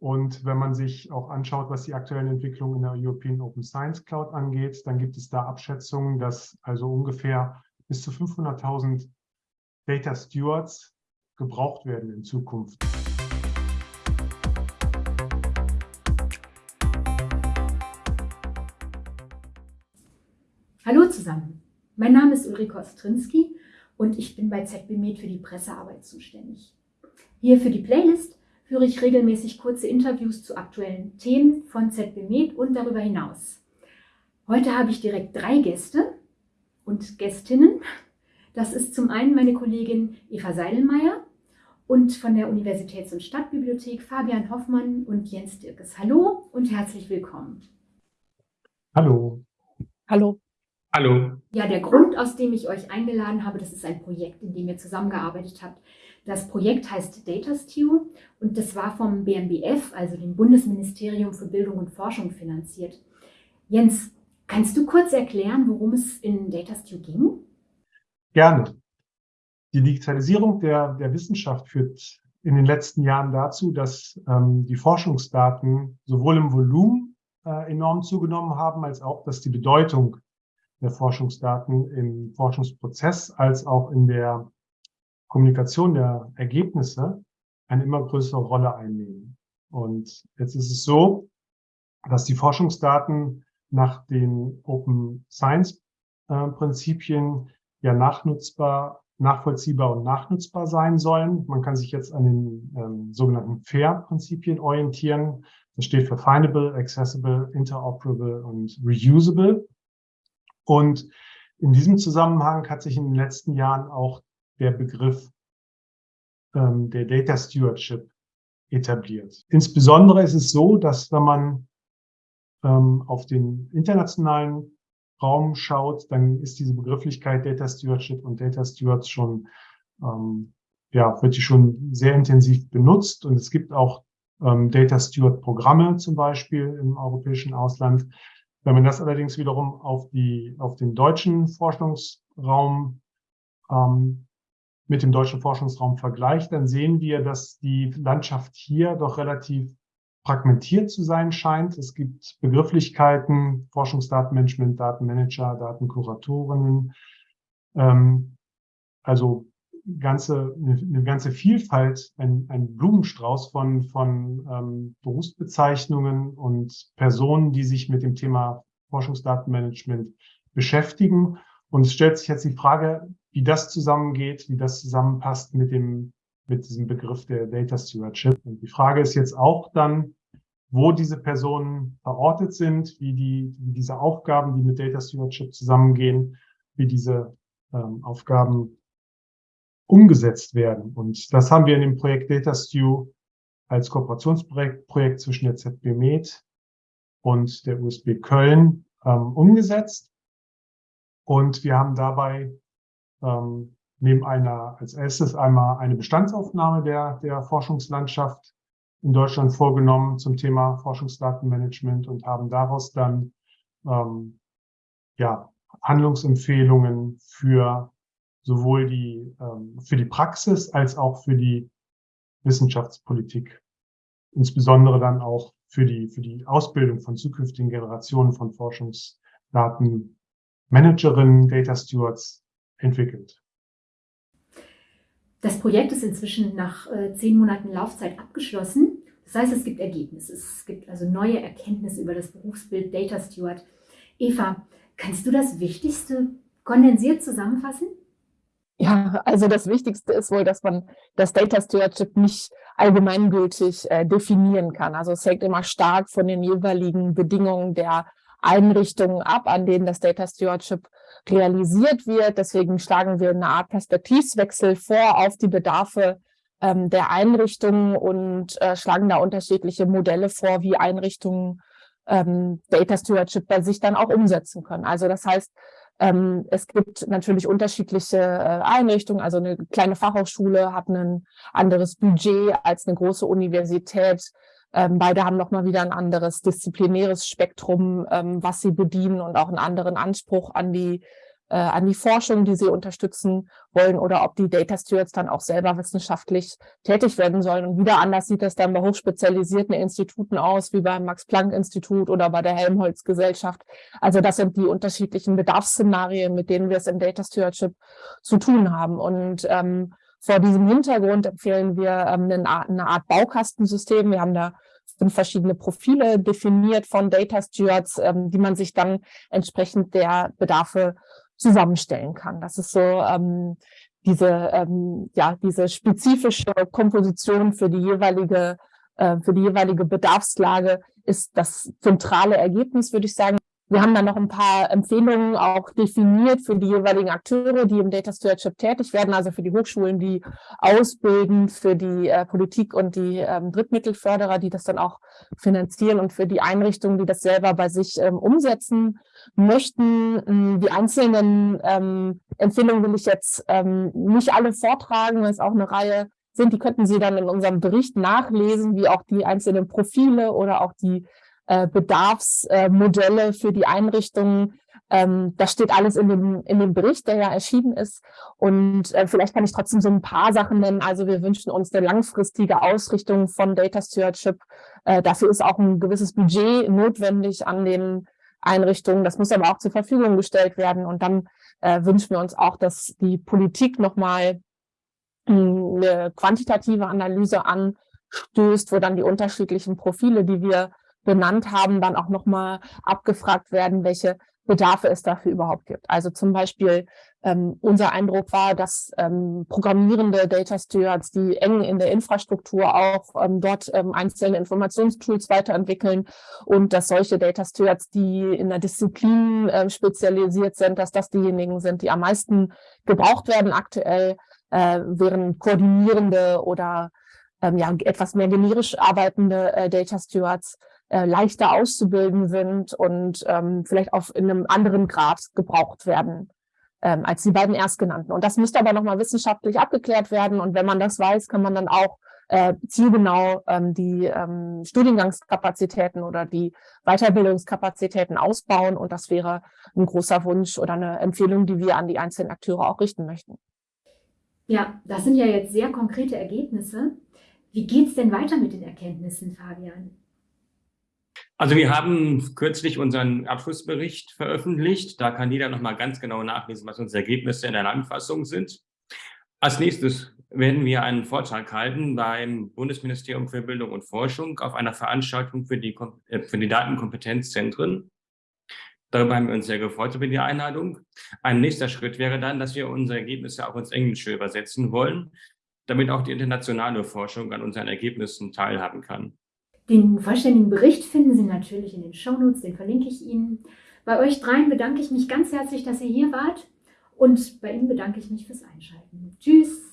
Und wenn man sich auch anschaut, was die aktuellen Entwicklungen in der European Open Science Cloud angeht, dann gibt es da Abschätzungen, dass also ungefähr bis zu 500.000 Data Stewards gebraucht werden in Zukunft. Hallo zusammen, mein Name ist Ulrike Ostrinski und ich bin bei ZBMed für die Pressearbeit zuständig. Hier für die Playlist führe ich regelmäßig kurze Interviews zu aktuellen Themen von ZBMed und darüber hinaus. Heute habe ich direkt drei Gäste und Gästinnen. Das ist zum einen meine Kollegin Eva Seidelmeier und von der Universitäts- und Stadtbibliothek Fabian Hoffmann und Jens Dirkes. Hallo und herzlich willkommen. Hallo. Hallo. Hallo. Ja, der Grund, aus dem ich euch eingeladen habe, das ist ein Projekt, in dem ihr zusammengearbeitet habt. Das Projekt heißt DataStew und das war vom BMBF, also dem Bundesministerium für Bildung und Forschung, finanziert. Jens, kannst du kurz erklären, worum es in DataStew ging? Gerne. Die Digitalisierung der, der Wissenschaft führt in den letzten Jahren dazu, dass ähm, die Forschungsdaten sowohl im Volumen äh, enorm zugenommen haben, als auch, dass die Bedeutung der Forschungsdaten im Forschungsprozess als auch in der Kommunikation der Ergebnisse eine immer größere Rolle einnehmen. Und jetzt ist es so, dass die Forschungsdaten nach den Open Science äh, Prinzipien ja nachnutzbar, nachvollziehbar und nachnutzbar sein sollen. Man kann sich jetzt an den ähm, sogenannten FAIR-Prinzipien orientieren. Das steht für Findable, Accessible, Interoperable und Reusable. Und in diesem Zusammenhang hat sich in den letzten Jahren auch der Begriff ähm, der Data Stewardship etabliert. Insbesondere ist es so, dass wenn man ähm, auf den internationalen Raum schaut, dann ist diese Begrifflichkeit Data Stewardship und Data Stewards schon, ähm, ja, wird die schon sehr intensiv benutzt. Und es gibt auch ähm, Data Steward Programme zum Beispiel im europäischen Ausland, wenn man das allerdings wiederum auf, die, auf den deutschen Forschungsraum ähm, mit dem deutschen Forschungsraum vergleicht, dann sehen wir, dass die Landschaft hier doch relativ fragmentiert zu sein scheint. Es gibt Begrifflichkeiten, Forschungsdatenmanagement, Datenmanager, Datenkuratorinnen, ähm, also ganze, eine ganze Vielfalt, ein, ein Blumenstrauß von, von ähm, Berufsbezeichnungen und Personen, die sich mit dem Thema Forschungsdatenmanagement beschäftigen. Und es stellt sich jetzt die Frage, wie das zusammengeht, wie das zusammenpasst mit dem, mit diesem Begriff der Data Stewardship. Und die Frage ist jetzt auch dann, wo diese Personen verortet sind, wie die, wie diese Aufgaben, die mit Data Stewardship zusammengehen, wie diese ähm, Aufgaben umgesetzt werden. Und das haben wir in dem Projekt DataStew als Kooperationsprojekt Projekt zwischen der ZB Med und der USB Köln ähm, umgesetzt. Und wir haben dabei ähm, neben einer, als erstes einmal eine Bestandsaufnahme der, der Forschungslandschaft in Deutschland vorgenommen zum Thema Forschungsdatenmanagement und haben daraus dann ähm, ja, Handlungsempfehlungen für sowohl die, ähm, für die Praxis als auch für die Wissenschaftspolitik, insbesondere dann auch für die, für die Ausbildung von zukünftigen Generationen von Forschungsdatenmanagerinnen, Data Stewards entwickelt. Das Projekt ist inzwischen nach äh, zehn Monaten Laufzeit abgeschlossen. Das heißt, es gibt Ergebnisse. Es gibt also neue Erkenntnisse über das Berufsbild Data Steward. Eva, kannst du das Wichtigste kondensiert zusammenfassen? Ja, also das Wichtigste ist wohl, dass man das Data Stewardship nicht allgemeingültig äh, definieren kann. Also es hängt immer stark von den jeweiligen Bedingungen der Einrichtungen ab, an denen das Data Stewardship realisiert wird. Deswegen schlagen wir eine Art Perspektivwechsel vor auf die Bedarfe ähm, der Einrichtungen und äh, schlagen da unterschiedliche Modelle vor, wie Einrichtungen ähm, Data Stewardship bei sich dann auch umsetzen können. Also das heißt, ähm, es gibt natürlich unterschiedliche äh, Einrichtungen. Also eine kleine Fachhochschule hat ein anderes Budget als eine große Universität. Ähm, beide haben nochmal wieder ein anderes disziplinäres Spektrum, ähm, was sie bedienen und auch einen anderen Anspruch an die äh, an die Forschung, die sie unterstützen wollen, oder ob die Data Stewards dann auch selber wissenschaftlich tätig werden sollen. Und wieder anders sieht das dann bei hochspezialisierten Instituten aus, wie beim Max-Planck-Institut oder bei der Helmholtz-Gesellschaft. Also das sind die unterschiedlichen Bedarfsszenarien, mit denen wir es im Data Stewardship zu tun haben. Und ähm, vor diesem Hintergrund empfehlen wir ähm, eine, eine Art Baukastensystem. Wir haben da fünf verschiedene Profile definiert von Data Stewards, ähm, die man sich dann entsprechend der Bedarfe zusammenstellen kann. Das ist so ähm, diese, ähm, ja, diese spezifische Komposition für die jeweilige, äh, für die jeweilige Bedarfslage ist das zentrale Ergebnis, würde ich sagen. Wir haben dann noch ein paar Empfehlungen auch definiert für die jeweiligen Akteure, die im Data Stewardship tätig werden, also für die Hochschulen, die ausbilden, für die äh, Politik und die ähm, Drittmittelförderer, die das dann auch finanzieren und für die Einrichtungen, die das selber bei sich ähm, umsetzen möchten. Ähm, die einzelnen ähm, Empfehlungen will ich jetzt ähm, nicht alle vortragen, weil es auch eine Reihe sind. Die könnten Sie dann in unserem Bericht nachlesen, wie auch die einzelnen Profile oder auch die äh, Bedarfsmodelle für die Einrichtungen. Ähm, das steht alles in dem, in dem Bericht, der ja erschienen ist. Und äh, vielleicht kann ich trotzdem so ein paar Sachen nennen. Also wir wünschen uns eine langfristige Ausrichtung von Data Stewardship. Äh, dafür ist auch ein gewisses Budget notwendig an den Einrichtungen. Das muss aber auch zur Verfügung gestellt werden. Und dann äh, wünschen wir uns auch, dass die Politik nochmal hm, eine quantitative Analyse anstößt, wo dann die unterschiedlichen Profile, die wir benannt haben, dann auch nochmal abgefragt werden, welche Bedarfe es dafür überhaupt gibt. Also zum Beispiel ähm, unser Eindruck war, dass ähm, programmierende Data Stewards, die eng in der Infrastruktur auch ähm, dort ähm, einzelne Informationstools weiterentwickeln und dass solche Data Stewards, die in der Disziplin äh, spezialisiert sind, dass das diejenigen sind, die am meisten gebraucht werden aktuell, äh, während koordinierende oder ähm, ja, etwas mehr generisch arbeitende äh, Data Stewards äh, leichter auszubilden sind und ähm, vielleicht auf in einem anderen Grad gebraucht werden ähm, als die beiden erstgenannten. Und das müsste aber nochmal wissenschaftlich abgeklärt werden. Und wenn man das weiß, kann man dann auch äh, zielgenau ähm, die ähm, Studiengangskapazitäten oder die Weiterbildungskapazitäten ausbauen. Und das wäre ein großer Wunsch oder eine Empfehlung, die wir an die einzelnen Akteure auch richten möchten. Ja, das sind ja jetzt sehr konkrete Ergebnisse. Wie geht es denn weiter mit den Erkenntnissen, Fabian? Also wir haben kürzlich unseren Abschlussbericht veröffentlicht. Da kann jeder nochmal ganz genau nachlesen, was unsere Ergebnisse in der Landfassung sind. Als nächstes werden wir einen Vortrag halten beim Bundesministerium für Bildung und Forschung auf einer Veranstaltung für die, äh, für die Datenkompetenzzentren. Darüber haben wir uns sehr gefreut über die Einladung. Ein nächster Schritt wäre dann, dass wir unsere Ergebnisse auch ins Englische übersetzen wollen, damit auch die internationale Forschung an unseren Ergebnissen teilhaben kann. Den vollständigen Bericht finden Sie natürlich in den Shownotes, den verlinke ich Ihnen. Bei euch dreien bedanke ich mich ganz herzlich, dass ihr hier wart und bei Ihnen bedanke ich mich fürs Einschalten. Tschüss!